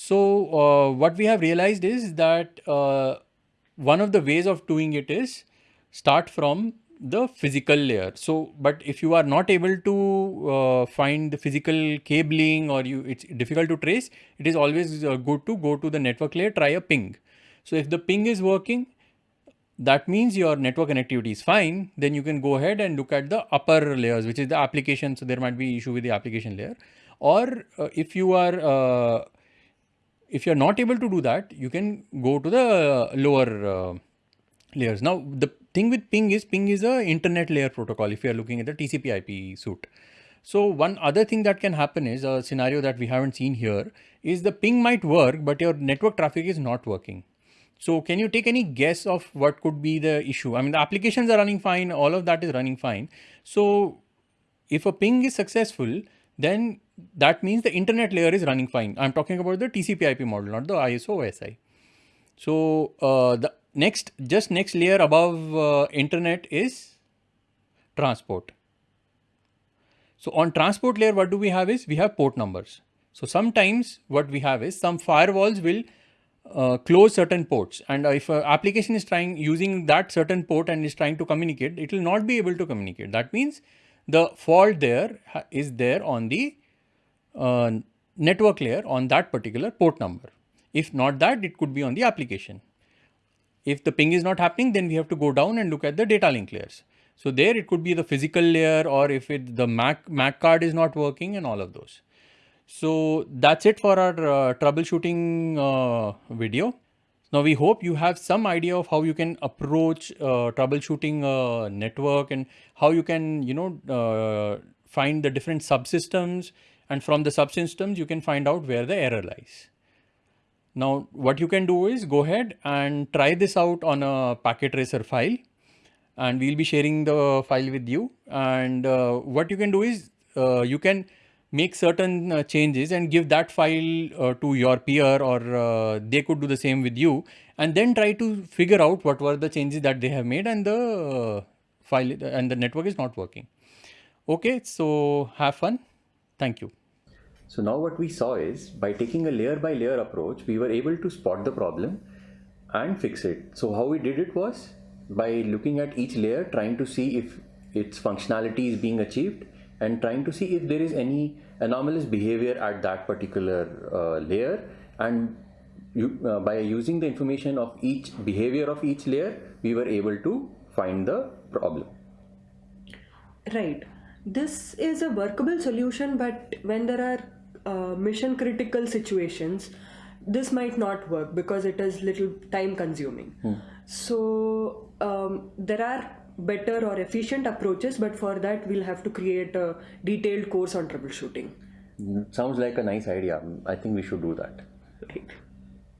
So uh, what we have realized is that uh, one of the ways of doing it is start from the physical layer. So, but if you are not able to uh, find the physical cabling or you it's difficult to trace, it is always uh, good to go to the network layer, try a ping. So if the ping is working, that means your network connectivity is fine. Then you can go ahead and look at the upper layers, which is the application. So there might be issue with the application layer. Or uh, if you are, uh, if you're not able to do that, you can go to the lower uh, layers. Now the thing with ping is ping is a internet layer protocol if you are looking at the TCP IP suite. So one other thing that can happen is a scenario that we haven't seen here is the ping might work, but your network traffic is not working. So can you take any guess of what could be the issue? I mean, the applications are running fine. All of that is running fine. So if a ping is successful, then that means the internet layer is running fine. I'm talking about the TCP IP model, not the ISO OSI. So uh, the next, just next layer above uh, internet is transport. So on transport layer, what do we have is we have port numbers. So sometimes what we have is some firewalls will uh, close certain ports and if an application is trying using that certain port and is trying to communicate, it will not be able to communicate. That means the fault there is there on the uh, network layer on that particular port number. If not that, it could be on the application. If the ping is not happening, then we have to go down and look at the data link layers. So there it could be the physical layer or if it, the MAC, MAC card is not working and all of those. So that's it for our uh, troubleshooting uh, video. Now we hope you have some idea of how you can approach uh, troubleshooting a network and how you can, you know, uh, find the different subsystems and from the subsystems you can find out where the error lies. Now what you can do is go ahead and try this out on a packet tracer file and we'll be sharing the file with you. And uh, what you can do is uh, you can make certain uh, changes and give that file uh, to your peer or uh, they could do the same with you and then try to figure out what were the changes that they have made and the uh, file and the network is not working. Okay, so have fun. Thank you. So now what we saw is by taking a layer by layer approach, we were able to spot the problem and fix it. So how we did it was by looking at each layer, trying to see if its functionality is being achieved and trying to see if there is any anomalous behavior at that particular uh, layer and you, uh, by using the information of each behavior of each layer, we were able to find the problem. Right. This is a workable solution, but when there are uh, mission critical situations this might not work because it is little time consuming. Hmm. so um, there are better or efficient approaches but for that we'll have to create a detailed course on troubleshooting. Sounds like a nice idea. I think we should do that. Right